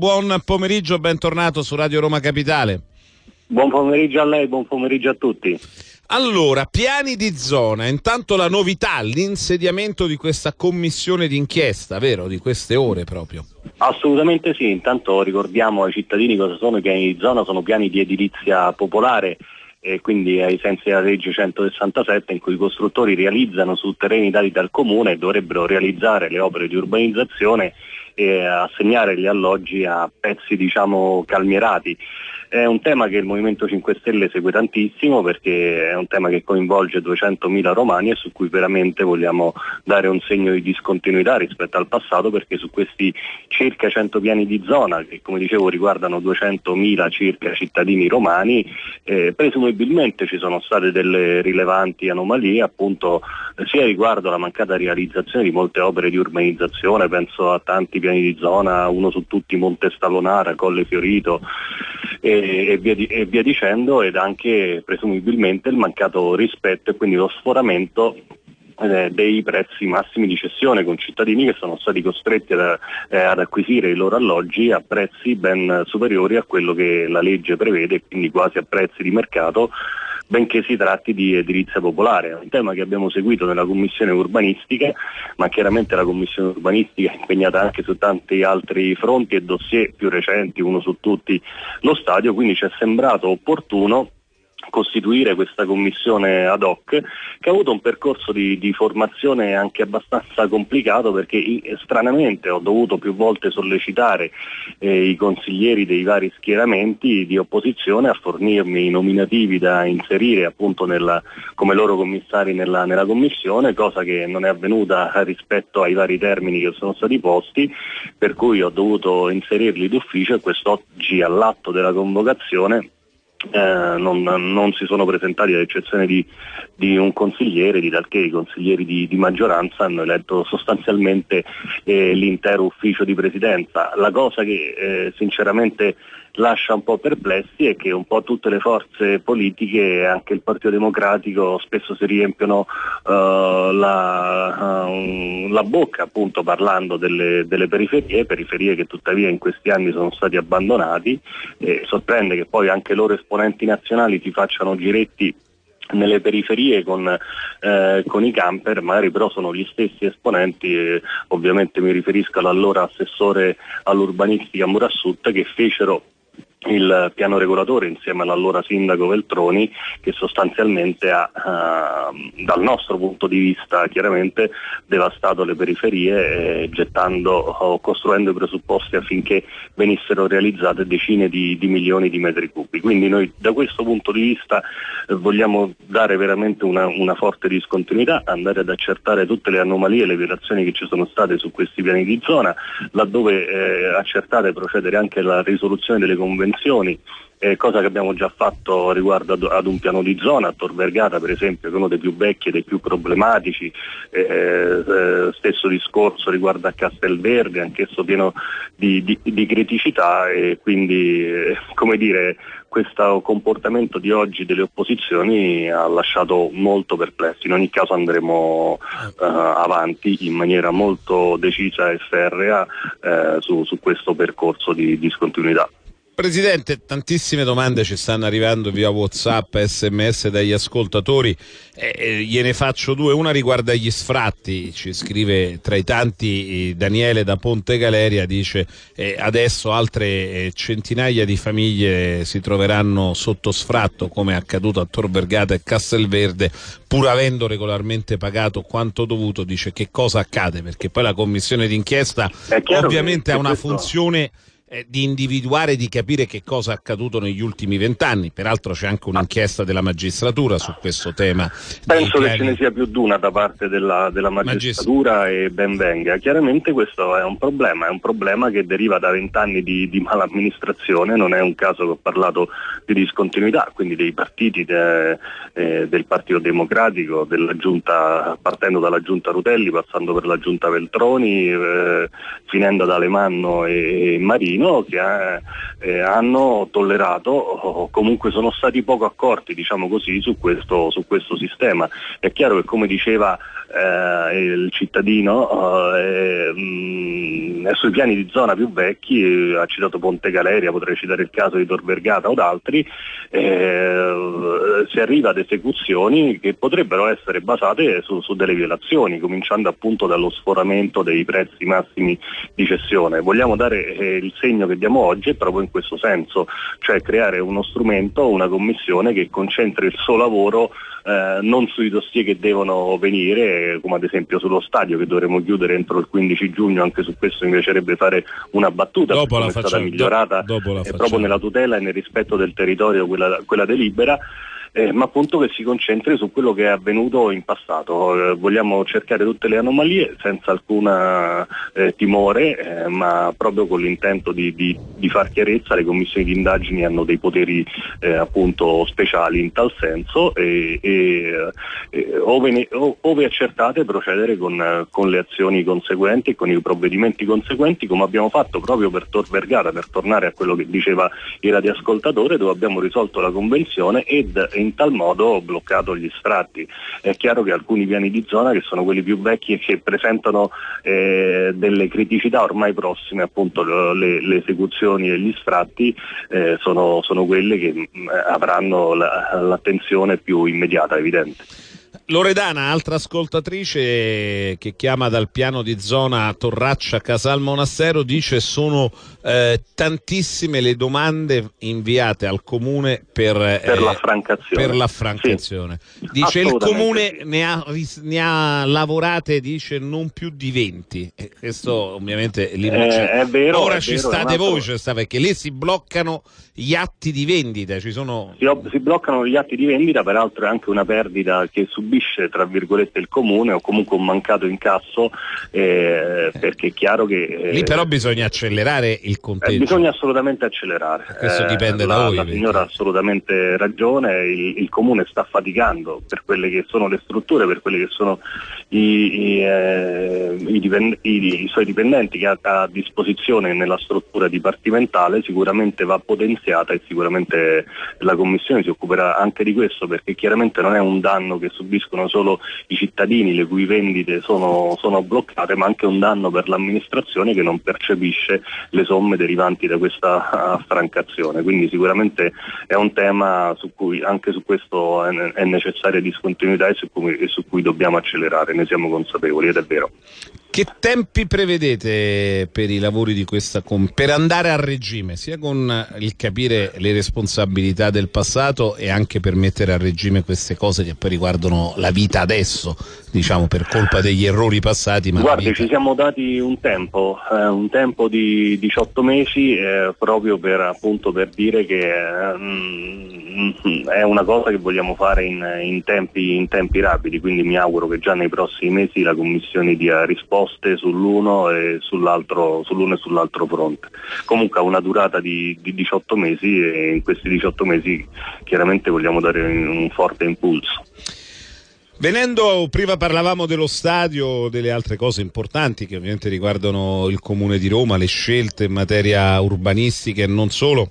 Buon pomeriggio, bentornato su Radio Roma Capitale. Buon pomeriggio a lei, buon pomeriggio a tutti. Allora, piani di zona, intanto la novità, l'insediamento di questa commissione d'inchiesta, vero? Di queste ore proprio. Assolutamente sì, intanto ricordiamo ai cittadini cosa sono i piani di zona, sono piani di edilizia popolare e quindi ai sensi della legge 167 in cui i costruttori realizzano su terreni dati dal comune e dovrebbero realizzare le opere di urbanizzazione e assegnare gli alloggi a pezzi diciamo calmierati. È un tema che il Movimento 5 Stelle segue tantissimo perché è un tema che coinvolge 200.000 romani e su cui veramente vogliamo dare un segno di discontinuità rispetto al passato perché su questi circa 100 piani di zona che come dicevo riguardano 200.000 circa cittadini romani, eh, presumibilmente ci sono state delle rilevanti anomalie appunto sia riguardo alla mancata realizzazione di molte opere di urbanizzazione, penso a tanti piani di zona, uno su tutti Monte Stalonara, Colle Fiorito, e, e, via di, e, via dicendo ed anche presumibilmente il mancato rispetto e quindi lo sforamento eh, dei prezzi massimi di cessione con cittadini che sono stati costretti ad, eh, ad, acquisire i loro alloggi a prezzi ben superiori a quello che la legge prevede, quindi quasi a prezzi di mercato benché si tratti di edilizia popolare. Un tema che abbiamo seguito nella commissione urbanistica, ma chiaramente la commissione urbanistica è impegnata anche su tanti altri fronti e dossier più recenti, uno su tutti lo stadio, quindi ci è sembrato opportuno costituire questa commissione ad hoc che ha avuto un percorso di, di formazione anche abbastanza complicato perché stranamente ho dovuto più volte sollecitare eh, i consiglieri dei vari schieramenti di opposizione a fornirmi i nominativi da inserire appunto nella, come loro commissari nella, nella commissione, cosa che non è avvenuta rispetto ai vari termini che sono stati posti, per cui ho dovuto inserirli d'ufficio e quest'oggi all'atto della convocazione eh, non, non, si sono presentati ad eccezione di, di, un consigliere, di talché i consiglieri di, di maggioranza hanno eletto sostanzialmente eh, l'intero ufficio di presidenza. La cosa che eh, sinceramente lascia un po' perplessi è che un po' tutte le forze politiche, anche il Partito Democratico, spesso si riempiono uh, la, uh, la, bocca appunto parlando delle, delle, periferie, periferie che tuttavia in questi anni sono stati abbandonati e sorprende che poi anche loro esponenti nazionali si facciano giretti nelle periferie con, eh, con, i camper, magari però sono gli stessi esponenti, eh, ovviamente mi riferisco all'allora assessore all'urbanistica Murassut, che fecero il piano regolatore insieme all'allora sindaco Veltroni che sostanzialmente ha eh, dal nostro punto di vista chiaramente devastato le periferie eh, gettando o costruendo i presupposti affinché venissero realizzate decine di, di, milioni di metri cubi. Quindi noi da questo punto di vista eh, vogliamo dare veramente una, una, forte discontinuità, andare ad accertare tutte le anomalie e le violazioni che ci sono state su questi piani di zona, laddove eh, accertate procedere anche alla risoluzione delle convenzioni convenzioni, eh, cosa che abbiamo già fatto riguardo ad, ad, un piano di zona, a Tor Vergata per esempio, che è uno dei più vecchi e dei più problematici, eh, eh, stesso discorso riguardo a Castelverde, anch'esso pieno di, di, di criticità e quindi eh, come dire, questo comportamento di oggi delle opposizioni ha lasciato molto perplessi. In ogni caso andremo uh, avanti in maniera molto decisa e ferrea uh, su, su, questo percorso di discontinuità. Presidente, tantissime domande ci stanno arrivando via Whatsapp, sms dagli ascoltatori, eh, gliene faccio due, una riguarda gli sfratti, ci scrive tra i tanti Daniele da Ponte Galeria, dice eh, adesso altre eh, centinaia di famiglie si troveranno sotto sfratto come è accaduto a Tor Vergata e Castelverde, pur avendo regolarmente pagato quanto dovuto, dice che cosa accade, perché poi la commissione d'inchiesta ovviamente ha una funzione eh, di individuare, di capire che cosa è accaduto negli ultimi vent'anni. Peraltro c'è anche un'inchiesta della magistratura su questo tema. Penso che ce ne sia più di una da parte della, della magistratura Magist- e ben venga. Chiaramente questo è un problema, è un problema che deriva da vent'anni di, di malamministrazione, non è un caso che ho parlato di discontinuità, quindi dei partiti de, eh, del Partito Democratico, giunta, partendo dalla giunta Rutelli, passando per la giunta Veltroni, eh, finendo da Alemanno e, e Marini Torino che eh, hanno tollerato o comunque sono stati poco accorti diciamo così, su, questo, su questo sistema. È chiaro che come diceva eh, il cittadino eh, mh, mm, sui piani di zona più vecchi, ha citato Ponte Galeria, potrei citare il caso di Tor Vergata o d'altri, eh, si arriva ad esecuzioni che potrebbero essere basate su, su, delle violazioni, cominciando appunto dallo sforamento dei prezzi massimi di cessione. Vogliamo dare eh, il segno che diamo oggi proprio in questo senso, cioè creare uno strumento, una commissione che concentri il suo lavoro eh, non sui dossier che devono venire, come ad esempio sullo stadio che dovremo chiudere entro il 15 giugno, anche su questo mi piacerebbe fare una battuta dopo la è facciamo, stata migliorata do, dopo la proprio nella tutela e nel rispetto del territorio quella, quella delibera eh, ma appunto che si concentri su quello che è avvenuto in passato. Eh, vogliamo cercare tutte le anomalie senza alcun eh, timore, eh, ma proprio con l'intento di, di, di, far chiarezza. Le commissioni di indagini hanno dei poteri eh, appunto speciali in tal senso e, e eh, ove, ne, ove, accertate procedere con, con, le azioni conseguenti e con i provvedimenti conseguenti come abbiamo fatto proprio per Tor Vergara, per tornare a quello che diceva il radioascoltatore dove abbiamo risolto la convenzione ed in tal modo bloccato gli sfratti. È chiaro che alcuni piani di zona, che sono quelli più vecchi e che presentano eh, delle criticità ormai prossime, appunto le, le esecuzioni e gli sfratti, eh, sono, sono, quelle che mh, mm, avranno la, l'attenzione più immediata, evidente. Loredana, altra ascoltatrice che chiama dal piano di zona Torraccia Casal Monastero, dice sono eh, tantissime le domande inviate al comune per, per eh, l'affrancazione. Per l'affrancazione. Sì, dice il comune ne ha, ne ha, lavorate dice non più di 20. E questo ovviamente lì eh, è vero, ora ci vero, state voi, sta, perché lì si bloccano gli atti di vendita. Ci sono... si, si bloccano gli atti di vendita, peraltro è anche una perdita che subisce subisce tra virgolette il comune o comunque un mancato incasso eh, perché è chiaro che eh, lì però bisogna accelerare il conteggio. eh, bisogna assolutamente accelerare. Questo dipende da la, voi la signora ha assolutamente ragione il, il, comune sta faticando per quelle che sono le strutture per quelli che sono i, i, eh, i, dipend- i suoi dipendenti che ha a disposizione nella struttura dipartimentale sicuramente va potenziata e sicuramente la commissione si occuperà anche di questo perché chiaramente non è un danno che subiscono subiscono solo i cittadini le cui vendite sono, sono bloccate, ma anche un danno per l'amministrazione che non percepisce le somme derivanti da questa affrancazione. Quindi sicuramente è un tema su cui anche su questo è, è necessaria discontinuità e su, cui, e su cui dobbiamo accelerare, ne siamo consapevoli ed è vero. Che tempi prevedete per i lavori di questa com- per andare a regime, sia con il capire le responsabilità del passato e anche per mettere a regime queste cose che poi riguardano la vita adesso, diciamo per colpa degli errori passati? Guardi, ci siamo dati un tempo, eh, un tempo di 18 mesi eh, proprio per, appunto, per dire che eh, è una cosa che vogliamo fare in, in, tempi, in tempi rapidi, quindi mi auguro che già nei prossimi mesi la Commissione dia risposta risposte sull'uno e sull'altro, sull'uno e sull'altro fronte. Comunque ha una durata di, di 18 mesi e in questi 18 mesi chiaramente vogliamo dare un forte impulso. Venendo, prima parlavamo dello stadio, delle altre cose importanti che ovviamente riguardano il Comune di Roma, le scelte in materia urbanistica e non solo.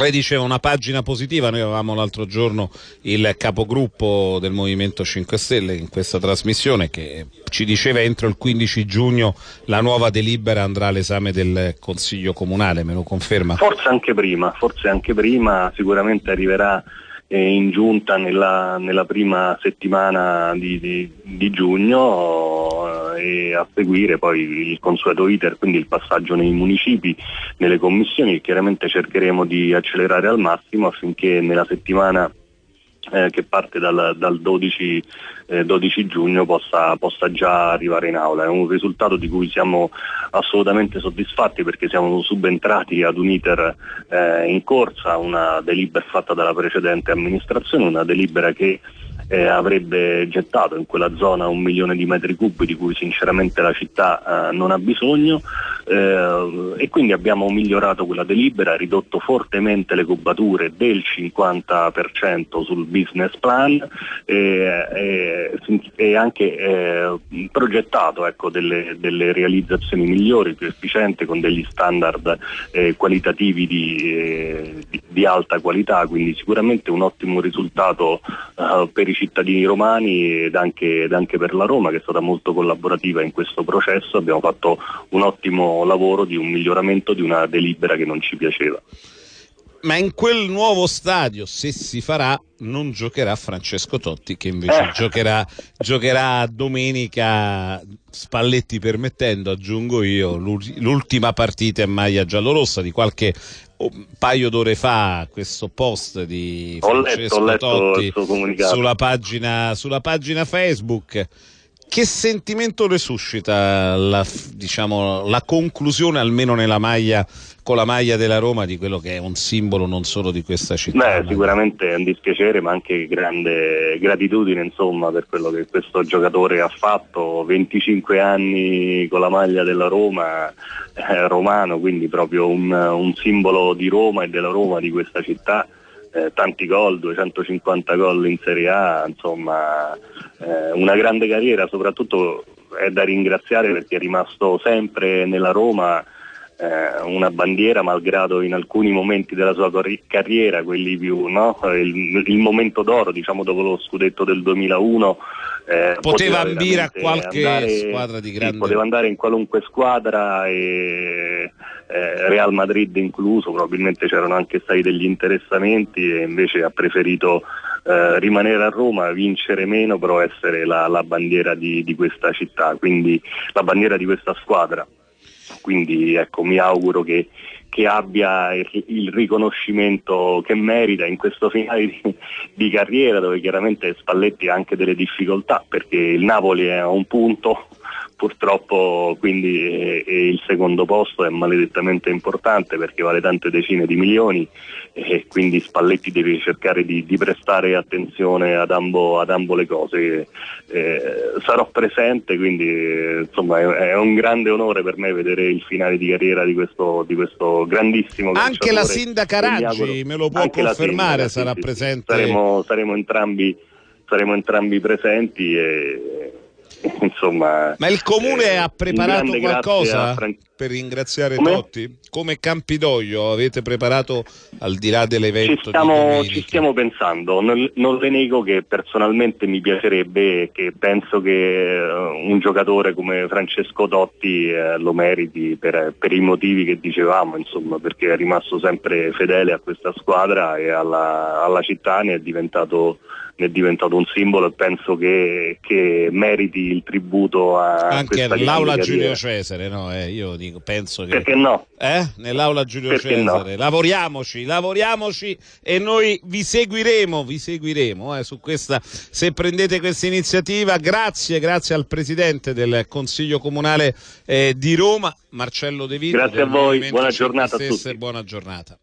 Lei diceva una pagina positiva, noi avevamo l'altro giorno il capogruppo del Movimento 5 Stelle in questa trasmissione che ci diceva entro il 15 giugno la nuova delibera andrà all'esame del Consiglio Comunale, me lo conferma? Forse anche prima, forse anche prima, sicuramente arriverà eh, in giunta nella, nella, prima settimana di, di, di giugno eh, e a seguire poi il consueto iter, quindi il passaggio nei municipi, nelle commissioni, chiaramente cercheremo di accelerare al massimo affinché nella settimana eh, che parte dal, dal 12, eh, 12, giugno possa, possa, già arrivare in aula. È un risultato di cui siamo assolutamente soddisfatti perché siamo subentrati ad un iter eh, in corsa, una delibera fatta dalla precedente amministrazione, una delibera che eh, avrebbe gettato in quella zona un milione di metri cubi di cui sinceramente la città eh, non ha bisogno eh, e quindi abbiamo migliorato quella delibera, ridotto fortemente le cubature del 50% sul business plan e, e anche eh, progettato ecco, delle, delle, realizzazioni migliori, più efficienti, con degli standard eh, qualitativi di, eh, di, di, alta qualità, quindi sicuramente un ottimo risultato per i cittadini romani ed anche, ed anche, per la Roma che è stata molto collaborativa in questo processo. Abbiamo fatto un ottimo lavoro di un miglioramento di una delibera che non ci piaceva. Ma in quel nuovo stadio, se si farà, non giocherà Francesco Totti, che invece eh. giocherà, giocherà domenica, Spalletti permettendo, aggiungo io, l'ultima partita in maglia giallorossa di qualche un paio d'ore fa questo post di Francesco ho letto, ho letto Totti sulla pagina, sulla pagina Facebook che sentimento le suscita la, diciamo, la conclusione, almeno nella maglia, con la maglia della Roma, di quello che è un simbolo non solo di questa città? Beh, sicuramente è un dispiacere, ma anche grande gratitudine insomma, per quello che questo giocatore ha fatto. 25 anni con la maglia della Roma, eh, romano, quindi proprio un, un simbolo di Roma e della Roma di questa città eh, tanti gol, 250 gol in Serie A, insomma eh, una grande carriera, soprattutto è da ringraziare perché è rimasto sempre nella Roma eh, una bandiera malgrado in alcuni momenti della sua carriera, quelli più, no? il, il, momento d'oro, diciamo dopo lo scudetto del 2001, eh, poteva, poteva ambire a qualche andare, squadra di grande... Sì, poteva andare in qualunque squadra e eh, Real Madrid incluso, probabilmente c'erano anche stati degli interessamenti e invece ha preferito eh, rimanere a Roma, vincere meno, però essere la, la bandiera di, di, questa città, quindi la bandiera di questa squadra. Quindi ecco, mi auguro che, che abbia il, il, riconoscimento che merita in questo finale di, di, carriera dove chiaramente Spalletti ha anche delle difficoltà perché il Napoli è a un punto purtroppo quindi eh, il secondo posto è maledettamente importante perché vale tante decine di milioni e quindi Spalletti deve cercare di, di prestare attenzione ad ambo, ad ambo le cose. Eh, sarò presente, quindi eh, insomma è, è, un grande onore per me vedere il finale di carriera di questo, di questo grandissimo Anche la sindaca Raggi me lo può confermare, sindaca, sarà sì, presente. Saremo, saremo, entrambi, saremo entrambi presenti e insomma, Ma il comune eh, ha preparato qualcosa Fran... per ringraziare Come? Totti? Come Campidoglio avete preparato al di là dell'evento? Ci stiamo, ci stiamo pensando, non, non, le nego che personalmente mi piacerebbe e che penso che uh, un giocatore come Francesco Totti uh, lo meriti per, per, i motivi che dicevamo, insomma, perché è rimasto sempre fedele a questa squadra e alla, alla città ne è diventato è diventato un simbolo e penso che, che meriti il tributo a anche l'aula Giulio Cesare no? Eh, io dico, penso che perché no? Eh? nell'aula Giulio perché Cesare no? lavoriamoci lavoriamoci e noi vi seguiremo vi seguiremo eh, su questa se prendete questa iniziativa grazie grazie al presidente del consiglio comunale eh, di Roma Marcello De Vito grazie a voi buona giornata a tutti buona giornata